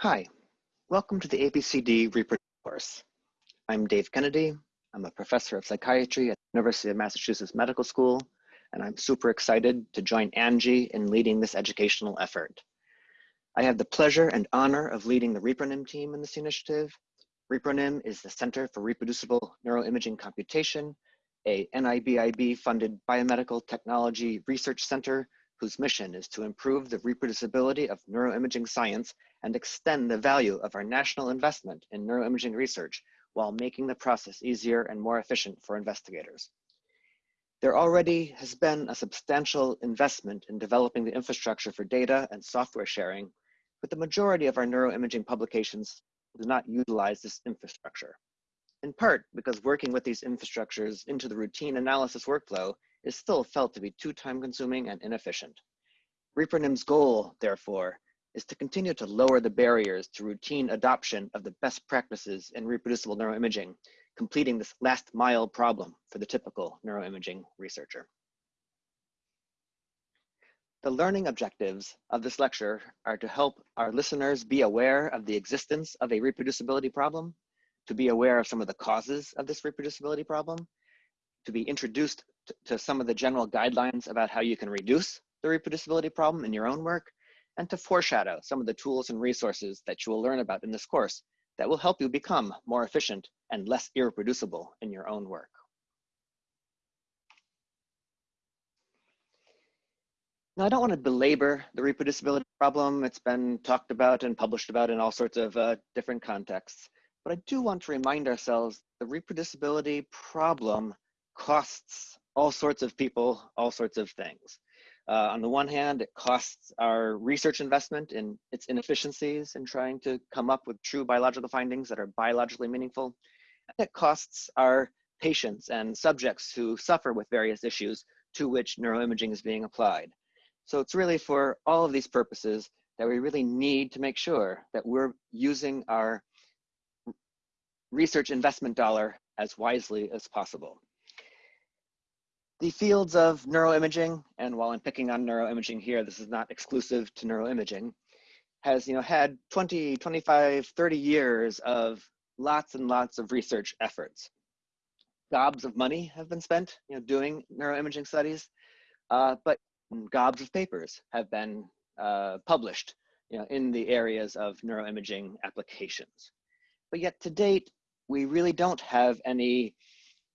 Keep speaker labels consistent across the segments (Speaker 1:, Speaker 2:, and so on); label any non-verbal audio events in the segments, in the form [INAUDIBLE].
Speaker 1: Hi, welcome to the ABCD ReproNIM course. I'm Dave Kennedy. I'm a professor of psychiatry at the University of Massachusetts Medical School, and I'm super excited to join Angie in leading this educational effort. I have the pleasure and honor of leading the ReproNIM team in this initiative. ReproNIM is the Center for Reproducible Neuroimaging Computation, a NIBIB funded biomedical technology research center whose mission is to improve the reproducibility of neuroimaging science and extend the value of our national investment in neuroimaging research while making the process easier and more efficient for investigators. There already has been a substantial investment in developing the infrastructure for data and software sharing, but the majority of our neuroimaging publications do not utilize this infrastructure. In part because working with these infrastructures into the routine analysis workflow is still felt to be too time consuming and inefficient. ReproNIM's goal, therefore, is to continue to lower the barriers to routine adoption of the best practices in reproducible neuroimaging, completing this last mile problem for the typical neuroimaging researcher. The learning objectives of this lecture are to help our listeners be aware of the existence of a reproducibility problem, to be aware of some of the causes of this reproducibility problem, to be introduced to, some of the general guidelines about how you can reduce the reproducibility problem in your own work, and to foreshadow some of the tools and resources that you will learn about in this course that will help you become more efficient and less irreproducible in your own work. Now, I don't want to belabor the reproducibility problem. It's been talked about and published about in all sorts of uh, different contexts. But I do want to remind ourselves the reproducibility problem costs all sorts of people all sorts of things. Uh, on the one hand, it costs our research investment in its inefficiencies in trying to come up with true biological findings that are biologically meaningful. And it costs our patients and subjects who suffer with various issues to which neuroimaging is being applied. So it's really for all of these purposes that we really need to make sure that we're using our research investment dollar as wisely as possible. The fields of neuroimaging, and while I'm picking on neuroimaging here, this is not exclusive to neuroimaging, has you know had 20, 25, 30 years of lots and lots of research efforts. Gobs of money have been spent you know, doing neuroimaging studies, uh, but gobs of papers have been uh, published you know, in the areas of neuroimaging applications. But yet to date, we really don't have any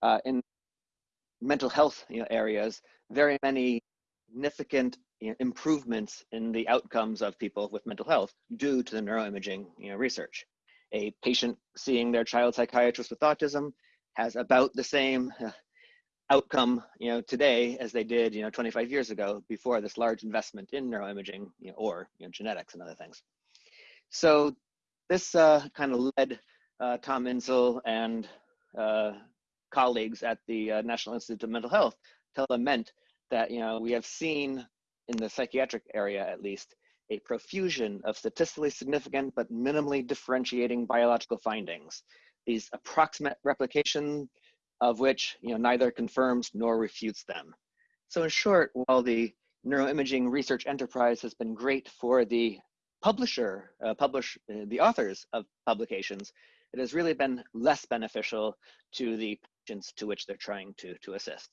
Speaker 1: uh, in mental health you know, areas, very many significant you know, improvements in the outcomes of people with mental health due to the neuroimaging you know, research. A patient seeing their child psychiatrist with autism has about the same uh, outcome you know, today as they did you know, 25 years ago before this large investment in neuroimaging you know, or you know, genetics and other things. So this uh, kind of led uh, Tom Insel and uh, colleagues at the uh, National Institute of Mental Health to lament that you know we have seen in the psychiatric area at least a profusion of statistically significant but minimally differentiating biological findings. These approximate replication of which you know neither confirms nor refutes them. So in short, while the neuroimaging research enterprise has been great for the publisher, uh, publish uh, the authors of publications, it has really been less beneficial to the patients to which they're trying to, to assist.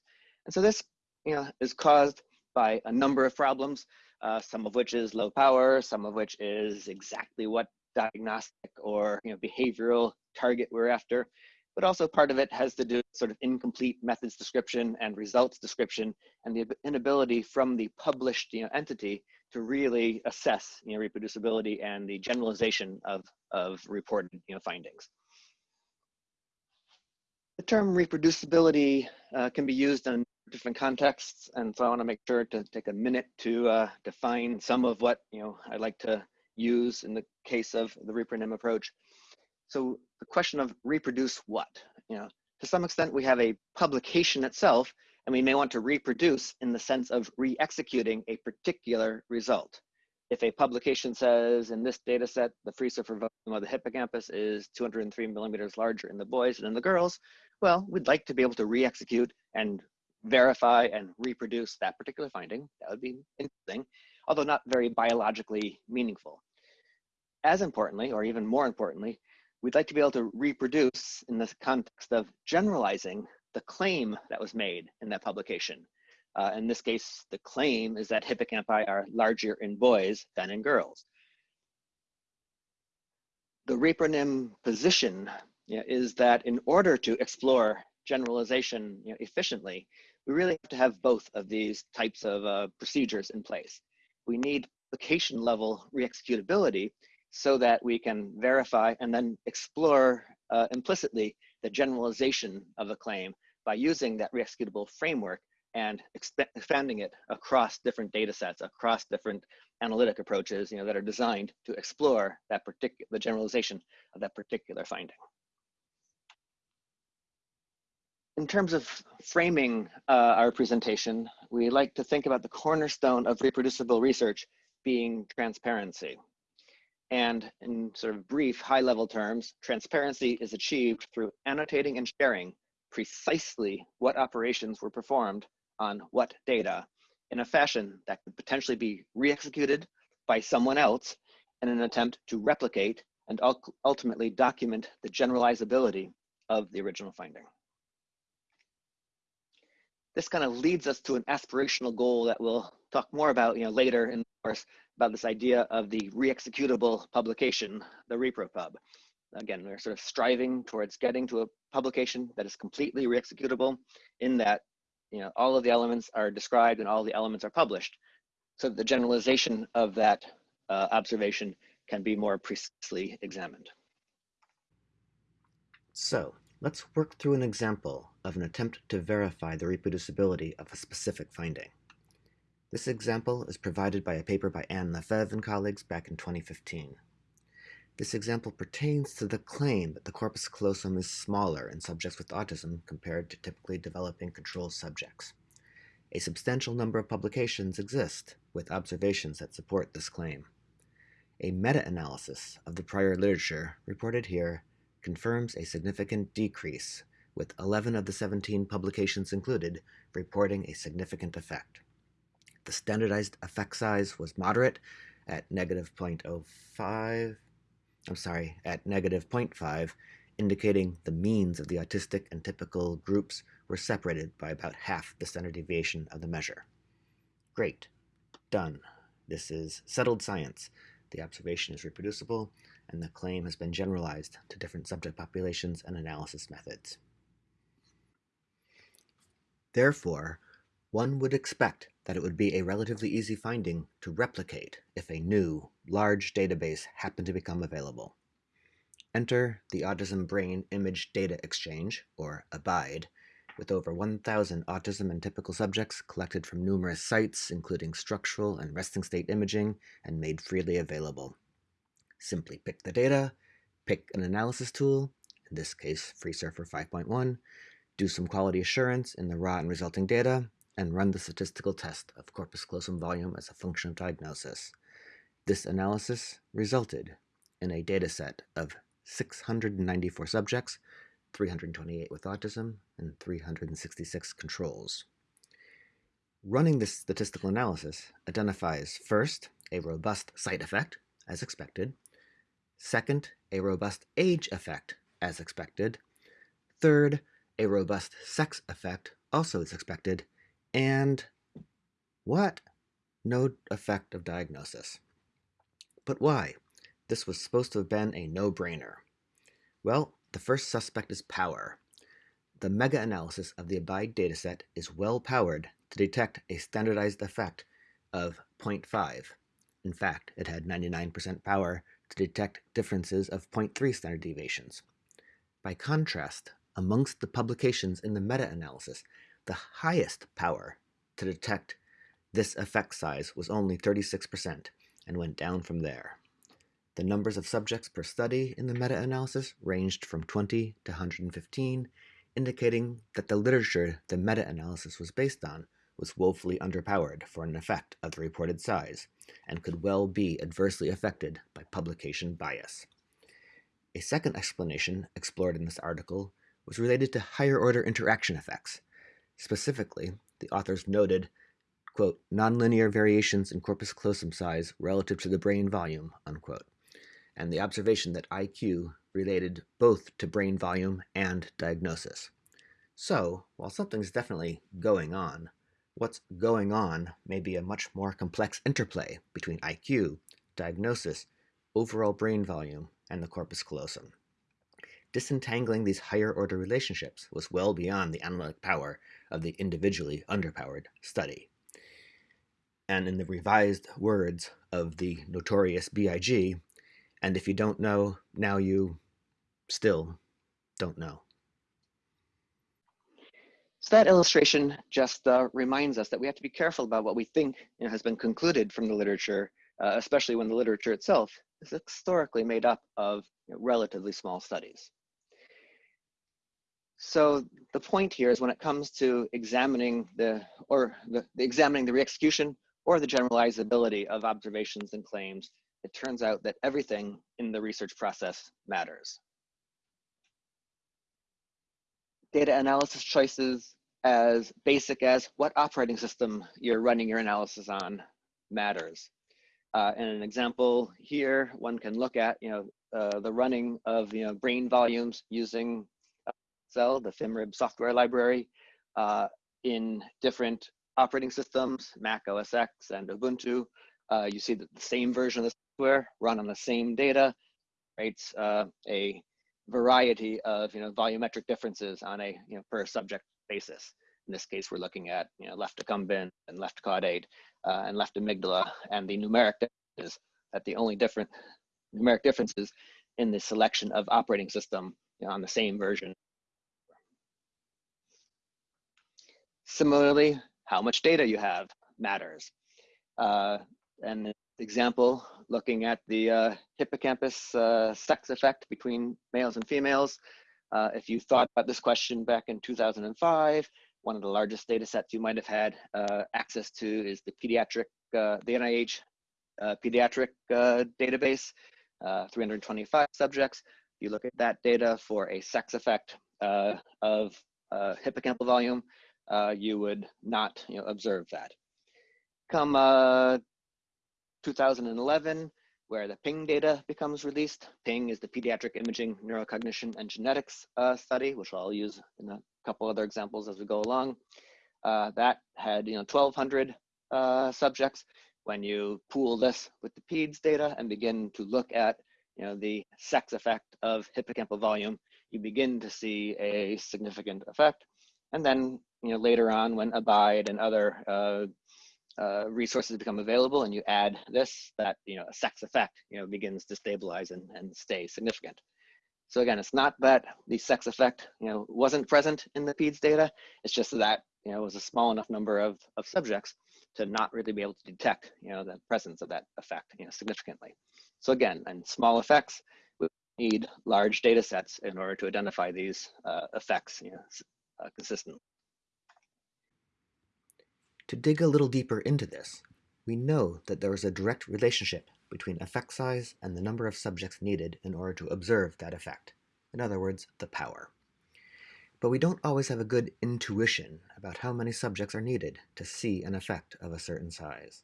Speaker 1: And so this you know, is caused by a number of problems, uh, some of which is low power, some of which is exactly what diagnostic or you know, behavioral target we're after. But also part of it has to do with sort of incomplete methods description and results description and the inability from the published you know, entity to really assess you know, reproducibility and the generalization of, of reported you know, findings. The term reproducibility uh, can be used in different contexts, and so I want to make sure to take a minute to uh, define some of what you know I like to use in the case of the ReproNIM approach. So the question of reproduce what? You know, to some extent we have a publication itself, and we may want to reproduce in the sense of re-executing a particular result. If a publication says in this data set, the FreeSurfer volume of the hippocampus is 203 millimeters larger in the boys than in the girls, well, we'd like to be able to re-execute and verify and reproduce that particular finding. That would be interesting, although not very biologically meaningful.
Speaker 2: as importantly, or even more importantly, we'd like to be able to reproduce in the context of generalizing the claim that was made in that publication. Uh, in this case, the claim is that hippocampi are larger in boys than in girls. The ReproNIM position you know, is that in order to explore generalization you know, efficiently, we really have to have both of these types of uh, procedures in place. We need application level re-executability so that we can verify and then explore uh, implicitly the generalization of a claim by using that re-executable framework and expanding it across different data sets, across different analytic approaches you know, that are designed to explore that particular, the generalization of that particular finding. In terms of framing uh, our presentation, we like to think about the cornerstone of reproducible research being transparency. And in sort of brief, high level terms, transparency is achieved through annotating and sharing precisely what operations were performed on what data in a fashion that could potentially be re-executed by someone else in an attempt to replicate and ultimately document the generalizability of the original finding. This kind of leads us to an aspirational goal that we'll talk more about you know, later in the course about this idea of the re-executable publication, the repropub. Again, we're sort of striving towards getting to a publication that is completely re-executable in that you know, all of the elements are described and all the elements are published. So the generalization of that uh, observation can be more precisely examined.
Speaker 1: So let's work through an example of an attempt to verify the reproducibility of a specific finding. This example is provided by a paper by Anne Lefebvre and colleagues back in 2015. This example pertains to the claim that the corpus callosum is smaller in subjects with autism compared to typically developing control subjects. A substantial number of publications exist with observations that support this claim. A meta-analysis of the prior literature reported here confirms a significant decrease, with 11 of the 17 publications included reporting a significant effect. The standardized effect size was moderate at negative 0.05, I'm sorry, at negative 0.5, indicating the means of the autistic and typical groups were separated by about half the standard deviation of the measure. Great. Done. This is settled science. The observation is reproducible, and the claim has been generalized to different subject populations and analysis methods. Therefore, one would expect that it would be a relatively easy finding to replicate if a new, large database happened to become available. Enter the Autism Brain Image Data Exchange, or ABIDE, with over 1,000 autism and typical subjects collected from numerous sites, including structural and resting state imaging, and made freely available. Simply pick the data, pick an analysis tool, in this case FreeSurfer 5.1, do some quality assurance in the raw and resulting data, and run the statistical test of corpus callosum volume as a function of diagnosis. This analysis resulted in a dataset of 694 subjects, 328 with autism, and 366 controls. Running this statistical analysis identifies first a robust site effect, as expected, second, a robust age effect, as expected, third, a robust sex effect, also as expected, and what? No effect of diagnosis. But why? This was supposed to have been a no-brainer. Well, the first suspect is power. The mega-analysis of the ABIDE dataset is well-powered to detect a standardized effect of 0.5. In fact, it had 99% power to detect differences of 0.3 standard deviations. By contrast, amongst the publications in the meta-analysis, the highest power to detect this effect size was only 36% and went down from there. The numbers of subjects per study in the meta-analysis ranged from 20 to 115, indicating that the literature the meta-analysis was based on was woefully underpowered for an effect of the reported size, and could well be adversely affected by publication bias. A second explanation explored in this article was related to higher order interaction effects, Specifically, the authors noted, quote, nonlinear variations in corpus callosum size relative to the brain volume, unquote,
Speaker 3: and the observation that IQ related both to brain volume and diagnosis. So, while something's definitely going on, what's going on may be a much more complex interplay between IQ, diagnosis, overall brain volume, and the corpus callosum. Disentangling these higher order relationships was well beyond the analytic power of the individually underpowered study. And in the revised words of the notorious BIG, and if you don't know, now you still don't know.
Speaker 1: So that illustration just uh, reminds us that we have to be careful about what we think you know, has been concluded from the literature, uh, especially when the literature itself is historically made up of you know, relatively small studies. So the point here is when it comes to examining the, or the, examining the re-execution or the generalizability of observations and claims, it turns out that everything in the research process matters. Data analysis choices as basic as what operating system you're running your analysis on matters. Uh, and an example here, one can look at, you know, uh, the running of, you know, brain volumes using FSL, the FMRIB software library, uh, in different operating systems, Mac OS X and Ubuntu. Uh, you see that the same version of the software run on the same data, creates uh, a variety of you know volumetric differences on a you know per subject basis. In this case, we're looking at you know left accumbens and left caudate uh, and left amygdala, and the numeric differences that the only different numeric differences in the selection of operating system you know, on the same version. Similarly, how much data you have matters. Uh, and example, looking at the uh, hippocampus uh, sex effect between males and females. Uh, if you thought about this question back in 2005, one of the largest data sets you might have had uh, access to is the pediatric, uh, the NIH uh, pediatric database, 325 subjects. You look at that data for a sex effect of hippocampal volume, you would not you know, observe that. Come 2011, where the PING data becomes released. PING is the Pediatric Imaging Neurocognition and Genetics uh, study, which I'll use in a couple other examples as we go along. Uh, that had you know 1,200 uh, subjects. When you pool this with the PEDS data and begin to look at you know the sex effect of hippocampal volume, you begin to see a significant effect. And then you know later on, when ABIDE and other uh, uh, resources become available and you add this, that you know a sex effect you know begins to stabilize and, and stay significant. So again, it's not that the sex effect you know wasn't present in the PEDS data. It's just that you know it was a small enough number of, of subjects to not really be able to detect you know the presence of that effect you know significantly. So again, and small effects, we need large data sets in order to identify these uh, effects you know, uh, consistently.
Speaker 3: To dig a little deeper into this, we know that there is a direct relationship between effect size and the number of subjects needed in order to observe that effect. In other words, the power. But we don't always have a good intuition about how many subjects are needed to see an effect of a certain size.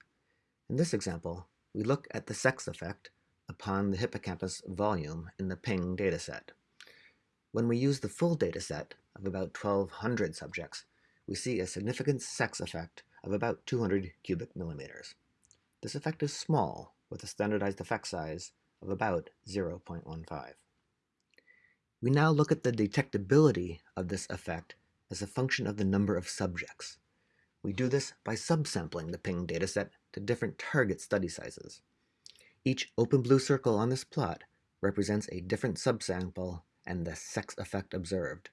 Speaker 3: In this example, we look at the sex effect upon the hippocampus volume in the PING dataset. When we use the full dataset of about 1,200 subjects, we see a significant sex effect of about 200 cubic millimeters. This effect is small, with a standardized effect size of about 0.15. We now look at the detectability of this effect as a function of the number of subjects. We do this by subsampling the PING dataset to different target study sizes. Each open blue circle on this plot represents a different subsample and the sex effect observed.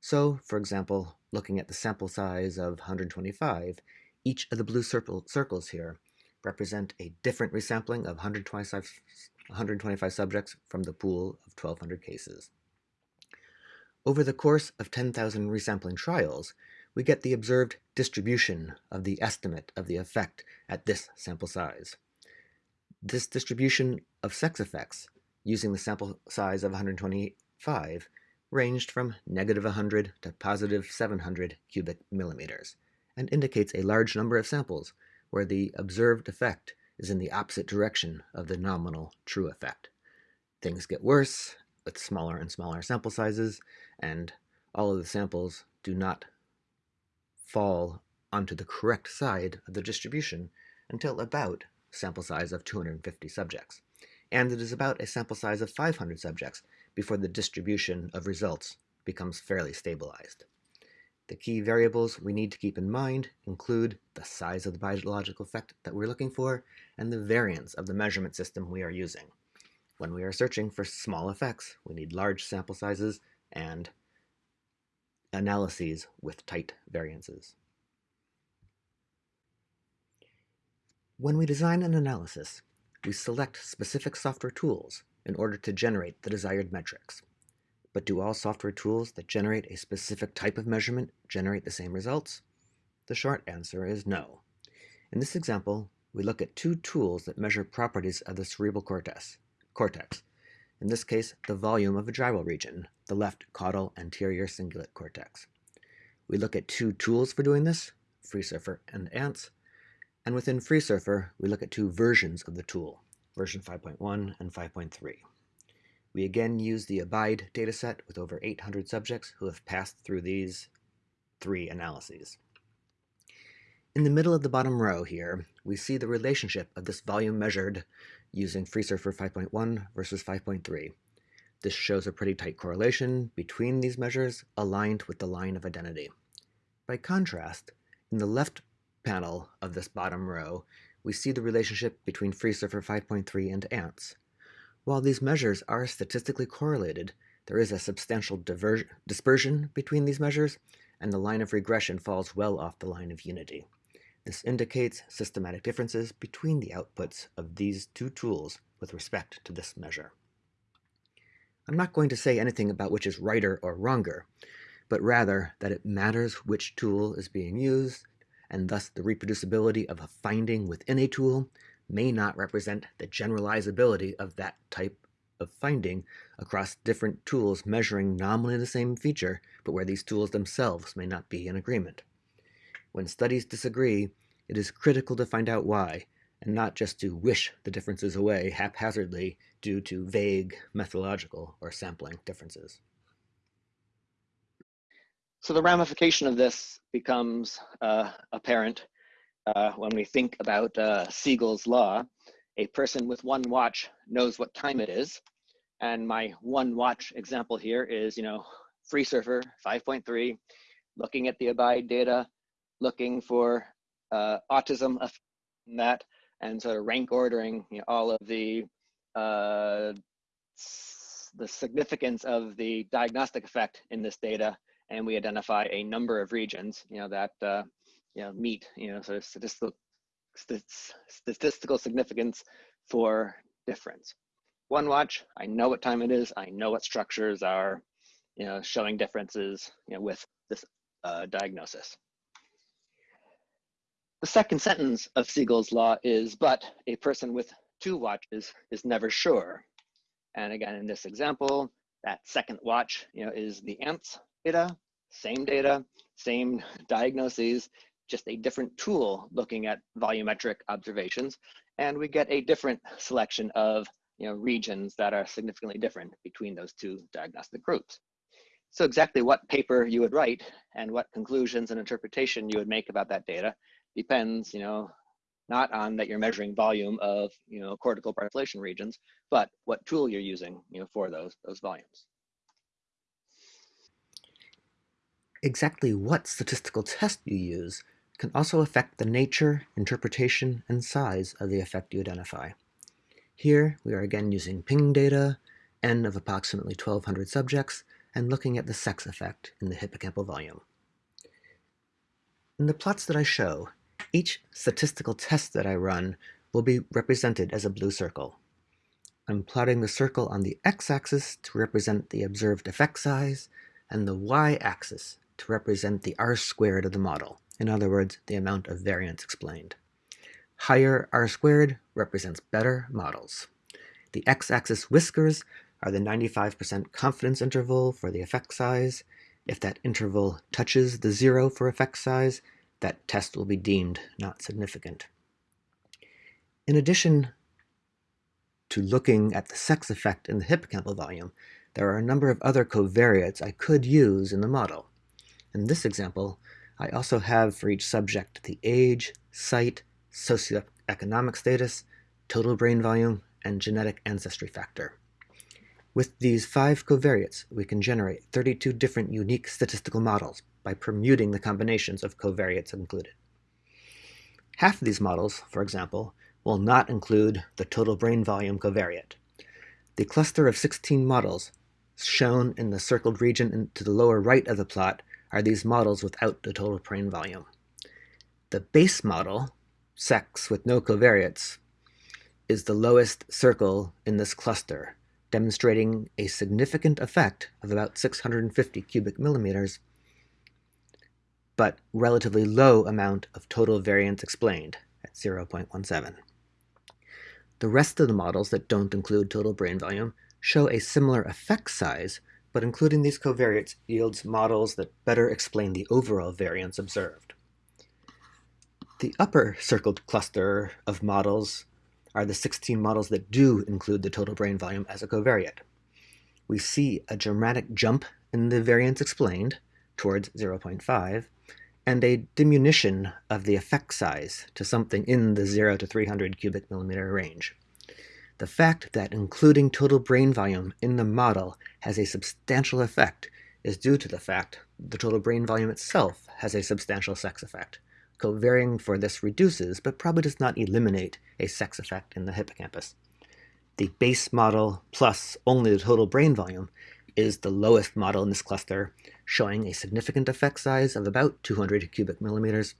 Speaker 3: So, for example, looking at the sample size of 125, each of the blue circle, circles here represent a different resampling of 125, 125 subjects from the pool of 1,200 cases. Over the course of 10,000 resampling trials, we get the observed distribution of the estimate of the effect at this sample size. This distribution of sex effects, using the sample size of 125, ranged from negative 100 to positive 700 cubic millimeters and indicates a large number of samples where the observed effect is in the opposite direction of the nominal true effect. things get worse with smaller and smaller sample sizes, and all of the samples do not fall onto the correct side of the distribution until about sample size of 250 subjects. And it is about a sample size of 500 subjects before the distribution of results becomes fairly stabilized. The key variables we need to keep in mind include the size of the biological effect that we're looking for and the variance of the measurement system we are using. When we are searching for small effects, we need large sample sizes and analyses with tight variances. When we design an analysis, we select specific software tools in order to generate the desired metrics. But do all software tools that generate a specific type of measurement generate the same results? The short answer is no. In this example, we look at two tools that measure properties of the cerebral cortex, cortex. In this case, the volume of a gyral region, the left caudal anterior cingulate cortex. We look at two tools for doing this, FreeSurfer and ANTS, and within FreeSurfer, we look at two versions of the tool, version 5.1 and 5.3. We again use the ABIDE dataset with over 800 subjects who have passed through these three analyses. In the middle of the bottom row here, we see the relationship of this volume measured using FreeSurfer 5.1 versus 5.3. This shows a pretty tight correlation between these measures aligned with the line of identity. By contrast, in the left panel of this bottom row, we see the relationship between FreeSurfer 5.3 and ANTS. While these measures are statistically correlated, there is a substantial dispersion between these measures, and the line of regression falls well off the line of unity. This indicates systematic differences between the outputs of these two tools with respect to this measure. I'm not going to say anything about which is righter or wronger, but rather that it matters which tool is being used, and thus the reproducibility of a finding within a tool may not represent the generalizability of that type of finding across different tools measuring nominally the same feature, but where these tools themselves may not be in agreement. When studies disagree, it is critical to find out why, and not just to wish the differences away haphazardly due to vague methodological or sampling differences.
Speaker 1: So the ramification of this becomes uh, apparent uh, when we think about uh, Segal's law. A person with one watch knows what time it is. And my one watch example here is, you know, FreeSurfer 5.3, looking at the ABIDE data, looking for uh, autism that, and sort of rank ordering you know, all of the uh, the significance of the diagnostic effect in this data, and we identify a number of regions, you know, that uh, you know meet, you know, sort of statistical statistical significance for difference. One watch, I know what time it is. I know what structures are, you know, showing differences, you know, with this uh, diagnosis. The second sentence of Segal's law is, but a person with two watches is never sure. And again, in this example, that second watch you know, is the ANTS data, same data, same diagnoses, just a different tool looking at volumetric observations. And we get a different selection of you know, regions that are significantly different between those two diagnostic groups. So exactly what paper you would write and what conclusions and interpretation you would make about that data depends, you know, not on that you're measuring volume of, you know, cortical parcellation regions, but what tool you're using, you know, for those, those volumes.
Speaker 3: Exactly what statistical test you use can also affect the nature, interpretation, and size of the effect you identify. Here, we are again using PING data, n of approximately 1200 subjects, and looking at the sex effect in the hippocampal volume. In the plots that I show, each statistical test that I run will be represented as a blue circle. I'm plotting the circle on the x-axis to represent the observed effect size, and the y-axis to represent the r-squared of the model, in other words, the amount of variance explained. Higher r-squared represents better models. The x-axis whiskers are the 95% confidence interval for the effect size. If that interval touches the zero for effect size, that test will be deemed not significant. In addition to looking at the sex effect in the hippocampal volume, there are a number of other covariates I could use in the model. In this example, I also have for each subject the age, site, socioeconomic status, total brain volume, and genetic ancestry factor. With these five covariates, we can generate 32 different unique statistical models by permuting the combinations of covariates included. Half of these models, for example, will not include the total brain volume covariate. The cluster of 16 models shown in the circled region to the lower right of the plot are these models without the total brain volume. The base model, sex with no covariates, is the lowest circle in this cluster, demonstrating a significant effect of about 650 cubic millimeters, but relatively low amount of total variance explained at 0.17. The rest of the models that don't include total brain volume show a similar effect size, but including these covariates yields models that better explain the overall variance observed. The upper circled cluster of models are the 16 models that do include the total brain volume as a covariate. We see a dramatic jump in the variance explained towards 0.5 and a diminution of the effect size to something in the 0 to 300 cubic millimeter range. The fact that including total brain volume in the model has a substantial effect is due to the fact the total brain volume itself has a substantial sex effect. Covarying for this reduces, but probably does not eliminate, a sex effect in the hippocampus. The base model plus only the total brain volume is the lowest model in this cluster, showing a significant effect size of about 200 cubic millimeters.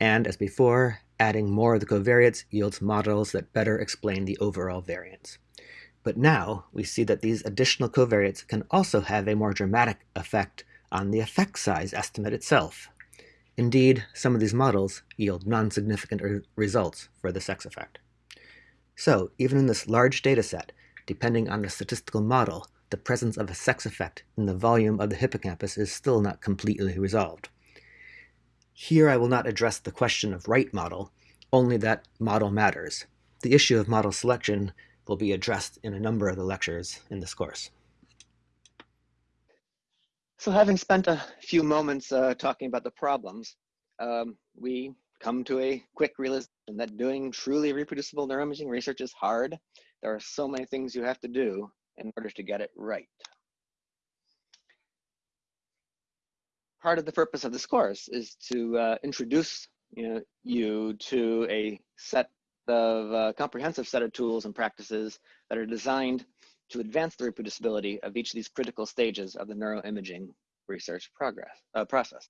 Speaker 3: And as before, adding more of the covariates yields models that better explain the overall variance. But now we see that these additional covariates can also have a more dramatic effect on the effect size estimate itself. Indeed, some of these models yield non-significant re results for the sex effect. So, even in this large data set, depending on the statistical model, the presence of a sex effect in the volume of the hippocampus is still not completely resolved. Here I will not address the question of right model, only that model matters. The issue of model selection will be addressed in a number of the lectures in this course.
Speaker 1: So having spent a few moments uh, talking about the problems, um, we come to a quick realization that doing truly reproducible neuroimaging research is hard. There are so many things you have to do in order to get it right. Part of the purpose of this course is to uh, introduce you, know, you to a set of uh, comprehensive set of tools and practices that are designed to advance the reproducibility of each of these critical stages of the neuroimaging research progress, uh, process.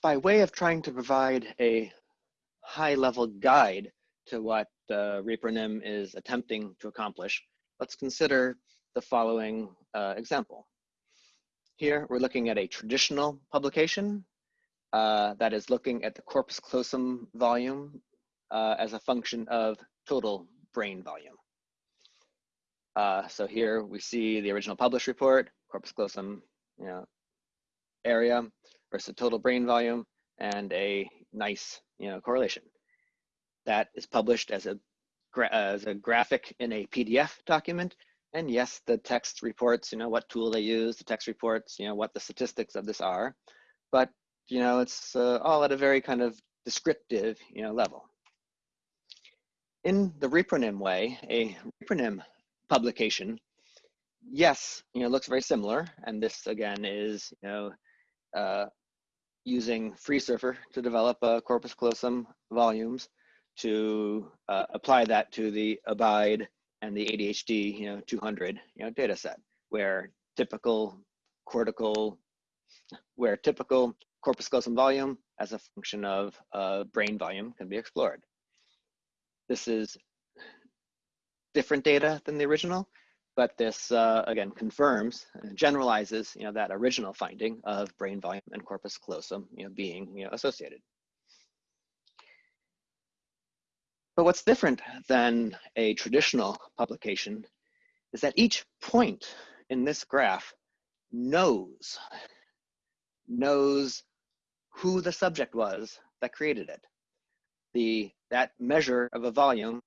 Speaker 1: By way of trying to provide a high-level guide to what uh, ReproNIM is attempting to accomplish, let's consider the following uh, example. Here, we're looking at a traditional publication uh, that is looking at the corpus callosum volume uh, as a function of total brain volume. Uh, so here we see the original published report, corpus callosum you know, area versus total brain volume, and a nice you know, correlation. That is published as a, as a graphic in a PDF document. And yes, the text reports, you know, what tool they use, the text reports, you know, what the statistics of this are. But, you know, it's uh, all at a very kind of descriptive, you know, level. In the ReproNIM way, a ReproNIM publication, yes, you know, looks very similar. And this again is, you know, uh, using FreeSurfer to develop uh, corpus callosum volumes to uh, apply that to the ABIDE and the ADHD, you know, 200, you know, data set where typical cortical, where typical corpus callosum volume as a function of uh, brain volume can be explored. This is different data than the original, but this uh, again confirms, and generalizes, you know, that original finding of brain volume and corpus callosum, you know, being you know, associated. But what's different than a traditional publication is that each point in this graph knows, knows who the subject was that created it. The, that measure of a volume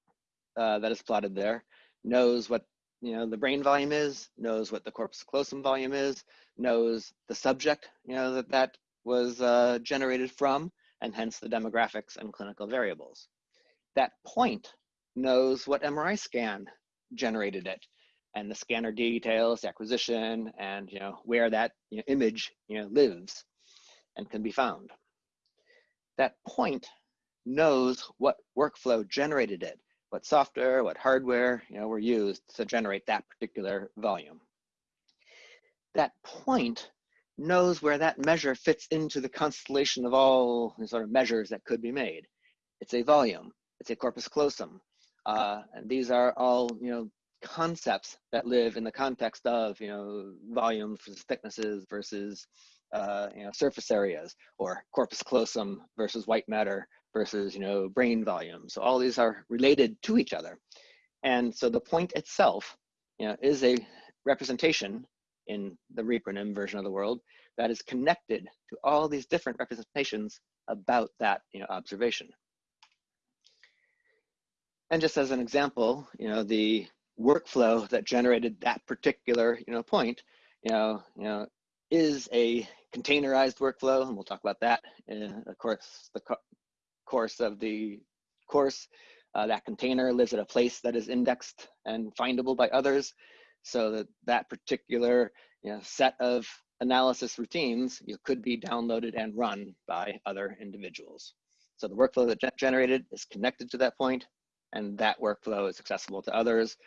Speaker 1: uh, that is plotted there knows what you know the brain volume is, knows what the corpus callosum volume is, knows the subject you know that that was uh, generated from, and hence the demographics and clinical variables. That point knows what MRI scan generated it, and the scanner details the acquisition and you know where that you know, image you know lives and can be found. That point knows what workflow generated it, what software, what hardware you know were used to generate that particular volume. That point knows where that measure fits into the constellation of all the sort of measures that could be made. It's a volume, it's a corpus callosum, uh, and these are all you know concepts that live in the context of you know volume versus thicknesses versus uh, you know surface areas or corpus callosum versus white matter versus you know brain volume. So all these are related to each other, and so the point itself you know is a representation in the ReproNIM version of the world that is connected to all these different representations about that you know, observation. And just as an example, you know, the workflow that generated that particular you know, point, you know, you know, is a containerized workflow, and we'll talk about that in of course the co course of the course. Uh, that container lives at a place that is indexed and findable by others so that that particular you know, set of analysis routines you could be downloaded and run by other individuals. So the workflow that generated is connected to that point, and that workflow is accessible to others.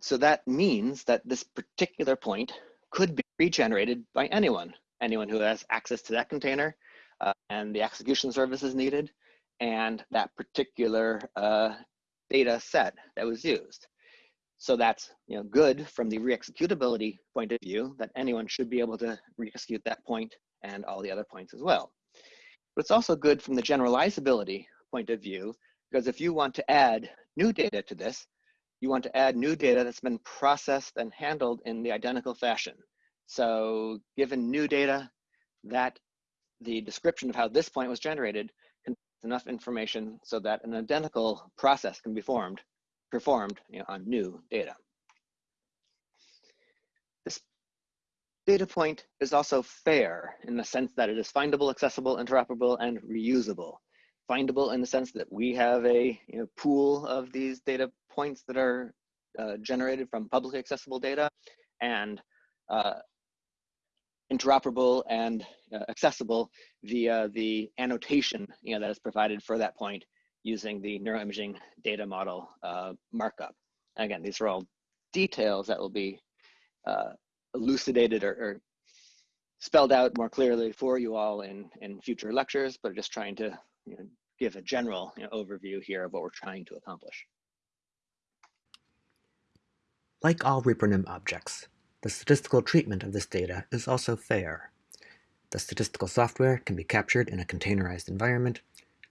Speaker 1: So that means that this particular point could be regenerated by anyone, anyone who has access to that container uh, and the execution services needed, and that particular uh, data set that was used. So that's you know, good from the re-executability point of view that anyone should be able to re-execute that point and all the other points as well. But it's also good from the generalizability point of view, because if you want to add new data to this, you want to add new data that's been processed and handled in the identical fashion. So given new data, that the description of how this point was generated contains enough information so that an identical process can be formed, performed you know, on new data. This data point is also fair in the sense that it is findable, accessible, interoperable, and reusable. Findable in the sense that we have a you know, pool of these data points that are uh, generated from publicly accessible data and uh, interoperable and uh, accessible via the annotation you know, that is provided for that point using the neuroimaging data model uh, markup. again, these are all details that will be uh, elucidated or, or, spelled out more clearly for you all in, in future lectures, but just trying to you know, give a general you know, overview here of what we're trying to accomplish.
Speaker 3: Like all ReproNIM objects, the statistical treatment of this data is also fair. The statistical software can be captured in a containerized environment.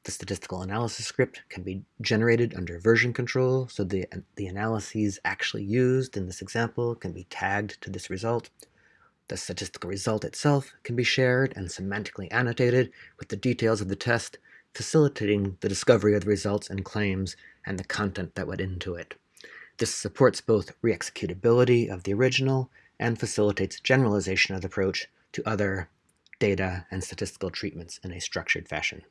Speaker 3: The statistical analysis script can be generated under version control, so the, the analyses actually used in this example can be tagged to this result. The statistical result itself can be shared and semantically annotated with the details of the test, facilitating the discovery of the results and claims and the content that went into it. This supports both re-executability of the original and facilitates generalization of the approach to other data and statistical treatments in a structured fashion.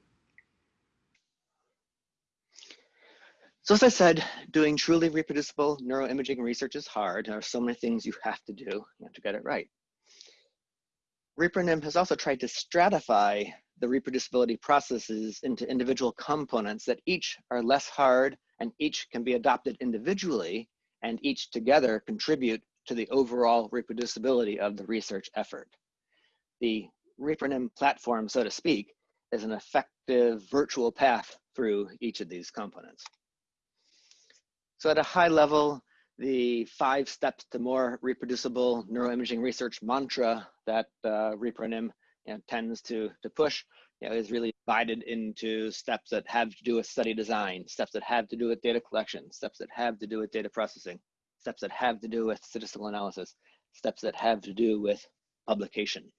Speaker 1: So as I said, doing truly reproducible neuroimaging research is hard. There are so many things you have to do you have to get it right. ReproNIM has also tried to stratify the reproducibility processes into individual components that each are less hard and each can be adopted individually and each together contribute to the overall reproducibility of the research effort. The ReproNIM platform, so to speak, is an effective virtual path through each of these components. So at a high level, the five steps to more reproducible neuroimaging research mantra that uh, ReproNIM you know, tends to, to push you know, is really divided into steps that have to do with study design, steps that have to do with data collection, steps that have to do with data processing, steps that have to do with statistical analysis, steps that have to do with publication.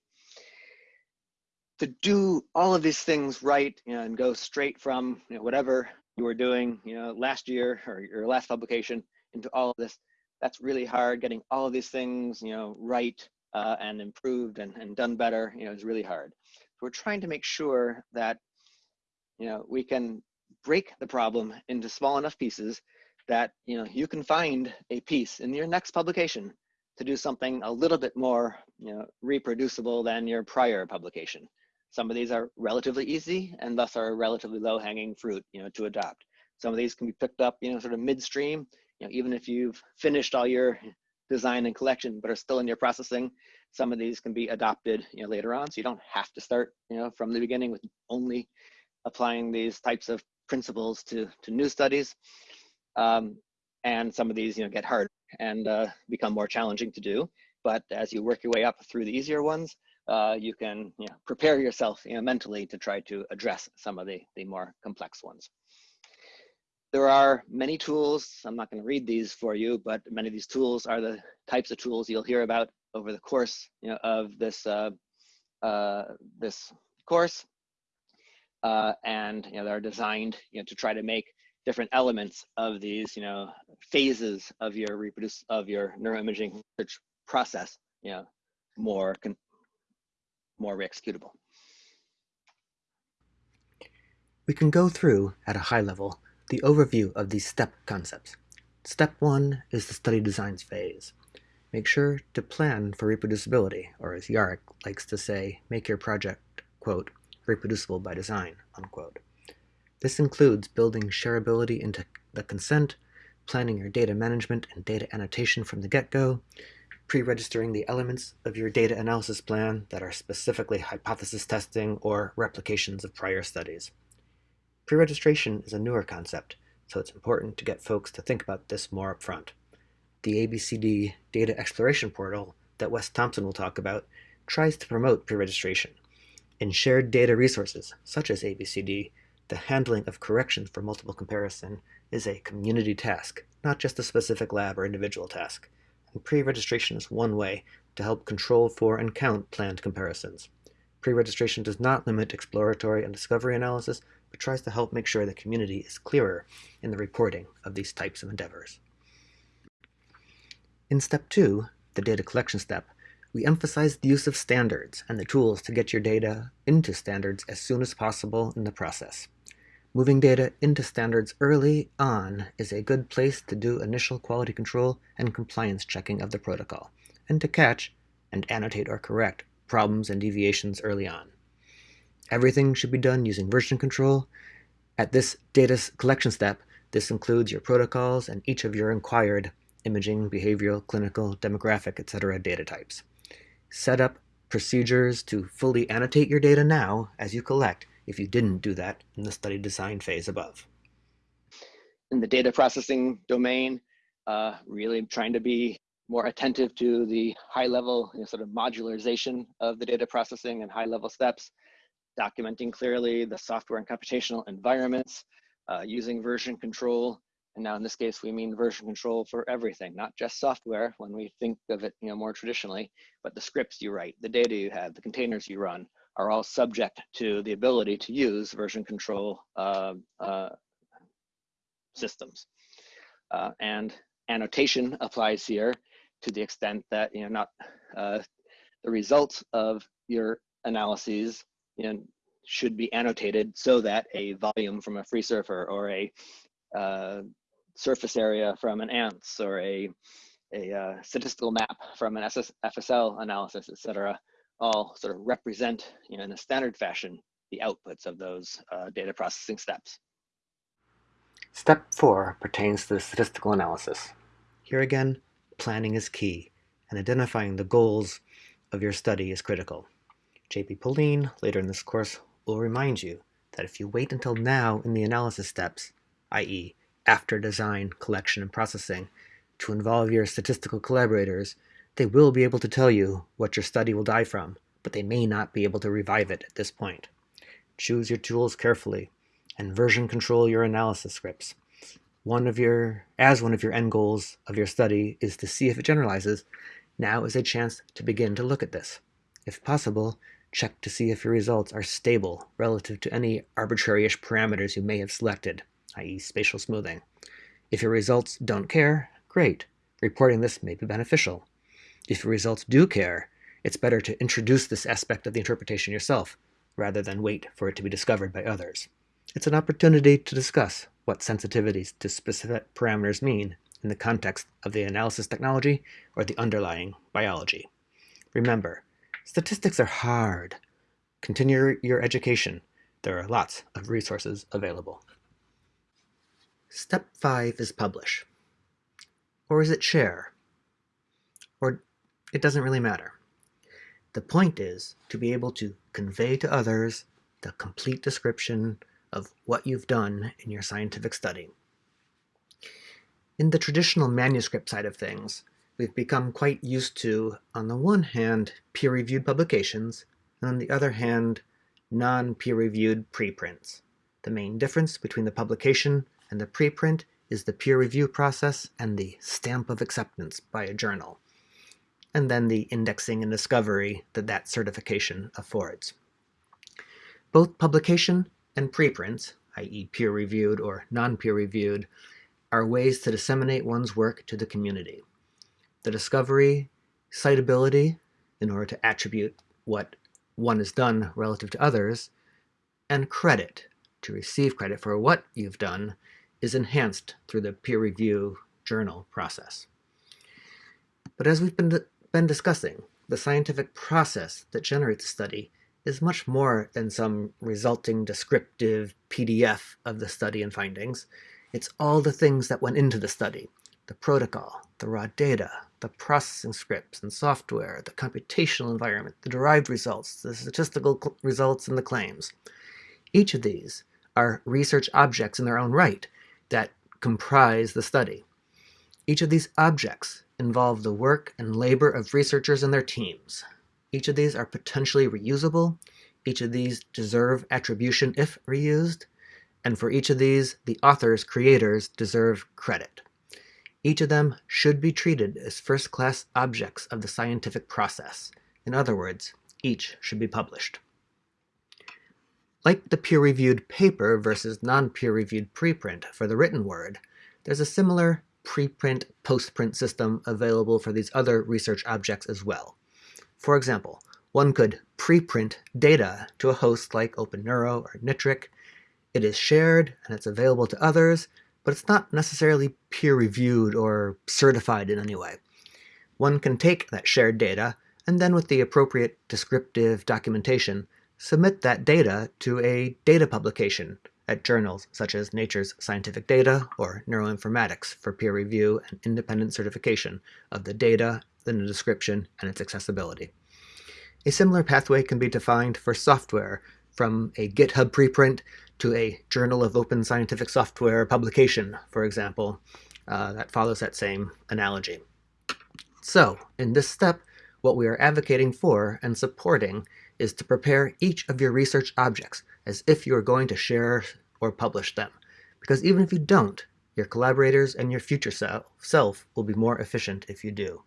Speaker 1: to do all of these things right you know, and go straight from you know, whatever you were doing you know last year or your last publication into all of this that's really hard. Getting all of these things you know right uh, and improved and, and done better you know is really hard. So we're trying to make sure that you know we can break the problem into small enough pieces that you know you can find a piece in your next publication to do something a little bit more you know reproducible than your prior publication some of these are relatively easy and thus are relatively low hanging fruit you know to adopt. Some of these can be picked up you know sort of midstream you know even if you've finished all your design and collection but are still in your processing some of these can be adopted you know later on. So you don't have to start you know from the beginning with only applying these types of principles to to new studies. Um, and some of these you know get hard and uh, become more challenging to do. But as you work your way up through the easier ones uh, you can you know, prepare yourself you know, mentally to try to address some of the, the more complex ones. There are many tools. I'm not going to read these for you, but many of these tools are the types of tools you'll hear about over the course you know, of this uh, uh, this course, uh, and you know they're designed you know to try to make different elements of these you know phases of your reproduce of your neuroimaging research process you know more more executable.
Speaker 3: We can go through, at a high level, the overview of these STEP concepts. Step 1 is the study designs phase. Make sure to plan for reproducibility, or as Yarik likes to say, make your project, quote, reproducible by design, unquote. This includes building shareability into the consent, planning your data management and data annotation from the get-go, pre-registering the elements of your data analysis plan that are specifically hypothesis testing or replications of prior studies. Pre-registration is a newer concept, so it's important to get folks to think about this more upfront. The ABCD Data Exploration Portal that Wes Thompson will talk about tries to promote pre-registration. In shared data resources, such as ABCD, the handling of corrections for multiple comparison is a community task, not just a specific lab or individual task and pre-registration is one way to help control for and count planned comparisons. Pre-registration does not limit exploratory and discovery analysis, but tries to help make sure the community is clearer in the reporting of these types of endeavors. In step two, the data collection step, we emphasize the use of standards and the tools to get your data into standards as soon as possible in the process. Moving data into standards early on is a good place to do initial quality control and compliance checking of the protocol, and to catch and annotate or correct problems and deviations early on. Everything should be done using version control. At this data collection step, this includes your protocols and each of your inquired imaging, behavioral, clinical, demographic, etc. data types. Set up procedures to fully annotate your data now as you collect if you didn't do that in the study design phase above.
Speaker 1: In the data processing domain, uh, really trying to be more attentive to the high level you know, sort of modularization of the data processing and high level steps, documenting clearly the software and computational environments, uh, using version control. And now in this case, we mean version control for everything, not just software when we think of it you know, more traditionally, but the scripts you write, the data you have, the containers you run, are all subject to the ability to use version control uh, uh, systems. Uh, and annotation applies here to the extent that you know not uh, the results of your analyses you know, should be annotated so that a volume from a FreeSurfer or a uh, surface area from an ANTS or a, a uh, statistical map from an SS FSL analysis, et cetera, all sort of represent, you know, in a standard fashion, the outputs of those uh, data processing steps.
Speaker 3: Step four pertains to the statistical analysis. Here again, planning is key, and identifying the goals of your study is critical. JB Poline, later in this course, will remind you that if you wait until now in the analysis steps, i.e., after design, collection, and processing, to involve your statistical collaborators, they will be able to tell you what your study will die from, but they may not be able to revive it at this point. Choose your tools carefully and version control your analysis scripts. One of your, as one of your end goals of your study is to see if it generalizes, now is a chance to begin to look at this. If possible,
Speaker 1: check to see if your results are stable relative to any arbitrary-ish parameters you may have selected, i.e. spatial smoothing. If your results don't care, great. Reporting this may be beneficial. If your results do care, it's better to introduce this aspect of the interpretation yourself, rather than wait for it to be discovered by others. It's an opportunity to discuss what sensitivities to specific parameters mean in the context of the analysis technology or the underlying biology. Remember, statistics are hard. Continue your education. There are lots of resources available. Step 5 is publish. Or is it share? Or it doesn't really matter. The point is to be able to convey to others the complete description of what you've done in your scientific study. In the traditional manuscript side of things, we've become quite used to, on the one hand, peer-reviewed publications, and on the other hand, non-peer-reviewed preprints. The main difference between the publication and the preprint is the peer review process and the stamp of acceptance by a journal, and then the indexing and discovery that that certification affords. Both publication and preprints, i.e. peer-reviewed or non-peer-reviewed, are ways to disseminate one's work to the community. The discovery, citability, in order to attribute what one has done relative to others, and credit, to receive credit for what you've done, is enhanced through the peer review journal process. But as we've been, been discussing, the scientific process that generates a study is much more than some resulting descriptive PDF of the study and findings. It's all the things that went into the study, the protocol, the raw data, the processing scripts and software, the computational environment, the derived results, the statistical results, and the claims. Each of these are research objects in their own right that comprise the study. Each of these objects involve the work and labor of researchers and their teams. Each of these are potentially reusable. Each of these deserve attribution if reused. And for each of these, the authors, creators, deserve credit. Each of them should be treated as first-class objects of the scientific process. In other words, each should be published. Like the peer-reviewed paper versus non-peer-reviewed preprint for the written word, there's a similar preprint postprint system available for these other research objects as well. For example, one could preprint data to a host like OpenNeuro or NITRC. It is shared and it's available to others, but it's not necessarily peer-reviewed or certified in any way. One can take that shared data and then with the appropriate descriptive documentation, submit that data to a data publication at journals such as Nature's Scientific Data or Neuroinformatics for peer review and independent certification of the data the description, and its accessibility. A similar pathway can be defined for software from a GitHub preprint to a Journal of Open Scientific Software publication, for example, uh, that follows that same analogy. So, in this step, what we are advocating for and supporting is to prepare each of your research objects as if you are going to share or publish them. Because even if you don't, your collaborators and your future self will be more efficient if you do.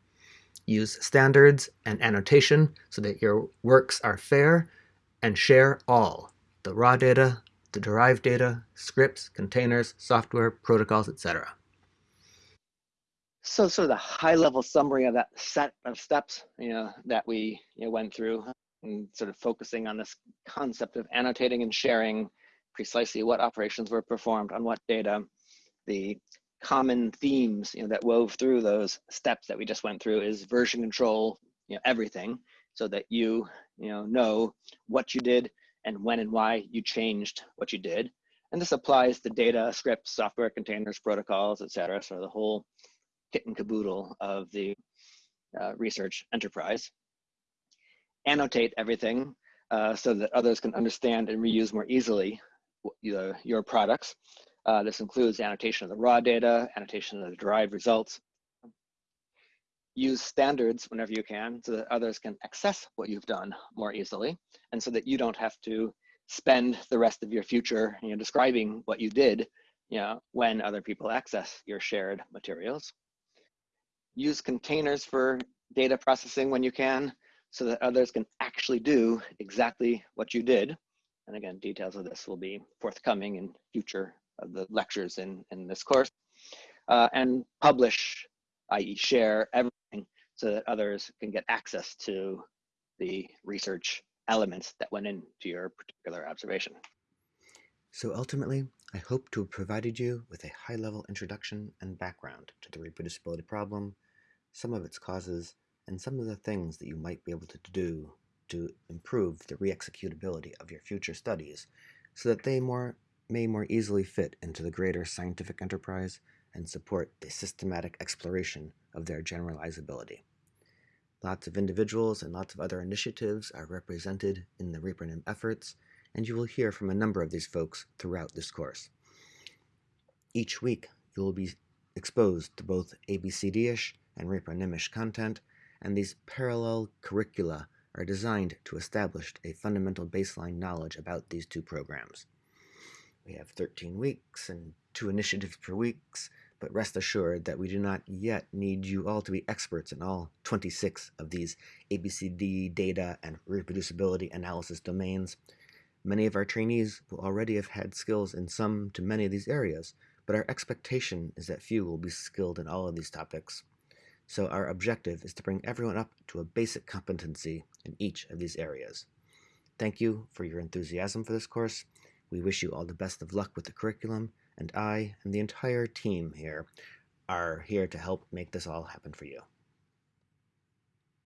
Speaker 1: Use standards and annotation so that your works are fair, and share all, the raw data, the derived data, scripts, containers, software, protocols, etc.
Speaker 4: So sort of the high level summary of that set of steps you know, that we you know, went through and sort of focusing on this concept of annotating and sharing precisely what operations were performed on what data, the common themes you know, that wove through those steps that we just went through is version control, you know, everything, so that you, you know, know what you did and when and why you changed what you did. And this applies to data, scripts, software containers, protocols, et cetera. So the whole kit and caboodle of the uh, research enterprise. Annotate everything uh, so that others can understand and reuse more easily your, your products. Uh, this includes annotation of the raw data, annotation of the derived results. Use standards whenever you can so that others can access what you've done more easily and so that you don't have to spend the rest of your future you know, describing what you did you know, when other people access your shared materials. Use containers for data processing when you can
Speaker 5: so that others can actually do exactly what you did. And again, details of this will be forthcoming in future of the lectures in, in this course. Uh, and publish, i.e. share everything so that others can get access to the research elements that went into your particular observation.
Speaker 1: So ultimately, I hope to have provided you with a high-level introduction and background to the reproducibility problem, some of its causes, and some of the things that you might be able to do to improve the re-executability of your future studies so that they more, may more easily fit into the greater scientific enterprise and support the systematic exploration of their generalizability. Lots of individuals and lots of other initiatives are represented in the ReproNIM efforts, and you will hear from a number of these folks throughout this course. Each week, you will be exposed to both ABCD-ish and ReproNIM-ish content, and these parallel curricula are designed to establish a fundamental baseline knowledge about these two programs. We have 13 weeks and two [LAUGHS] initiatives per week, but rest assured that we do not yet need you all to be experts in all 26 of these ABCD data and reproducibility analysis domains. Many of our trainees will already have had skills in some to many of these areas, but our expectation is that few will be skilled in all of these topics. So our objective is to bring everyone up to a basic competency in each of these areas. Thank you for your enthusiasm for this course. We wish you all the best of luck with the curriculum, and I and the entire team here are here to help make this all happen for you.